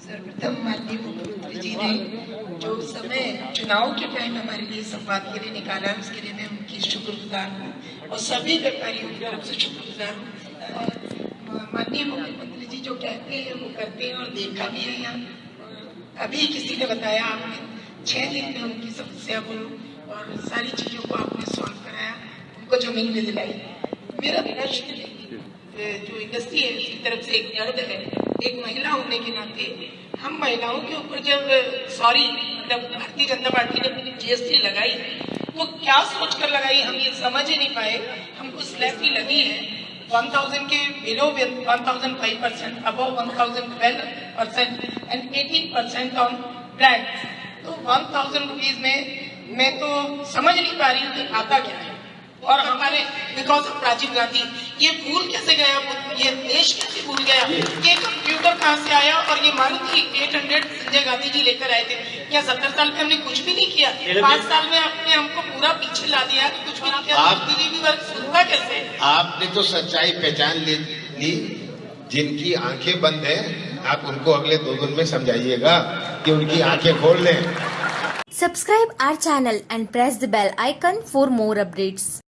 सर्वप्रथम माननीय मुख्यमंत्री जी ने जो समय चुनाव के टाइम हमारे लिए संवाद के लिए निकाला उसके लिए मैं उनकी शुक्रगुजार हूँ और सभी व्यापारियों की तरफ़ से शुक्रगुजार हूँ माननीय मुख्यमंत्री जी जो कहते हैं वो करते हैं और देखा भी है यहाँ अभी किसी ने बताया आपने छह दिन में उनकी समस्या को और सारी चीज़ों को आपने सॉल्व कराया उनको ज़मीन भी दिलाई मेरा प्रश्न जो इंडस्ट्री है, उसकी तरफ़ से एक दर्द है। एक महिला होने के नाते हम महिलाओं के ऊपर जब सॉरी मतलब भारतीय जनता पार्टी ने जीएसटी लगाई, वो क्या सोच कर लगाई हम ये समझ ही नहीं पाए। हमको स्लैब की लगी है। 1000 के below 1005 percent above 1012 percent and 18 percent on brand तो 1000 रुपीज़ में मैं तो समझ नहीं पा रही हूँ कि आता क्या है। और हमारे बिकॉज़ ऑफ़ राजीव गांधी ये भूल कैसे गया ये देश कैसे भूल गया? ये कंप्यूटर कहाँ से आया? और ये मारुति 800 संजय गांधी जी लेकर आए थे। क्या सत्तर साल में हमने कुछ भी नहीं किया? पाँच साल में आपने हमको पूरा पीछे ला दिया कि कुछ भी नहीं किया। आप- भी वर्ग सुनता कैसे? आपने तो सच्चाई पहचान ली ली। जिनकी आँखें बंद है आप उनको अगले दो दिन में समझाइएगा कि उनकी आँखें खोल लें। Subscribe our channel and press the bell icon for more updates.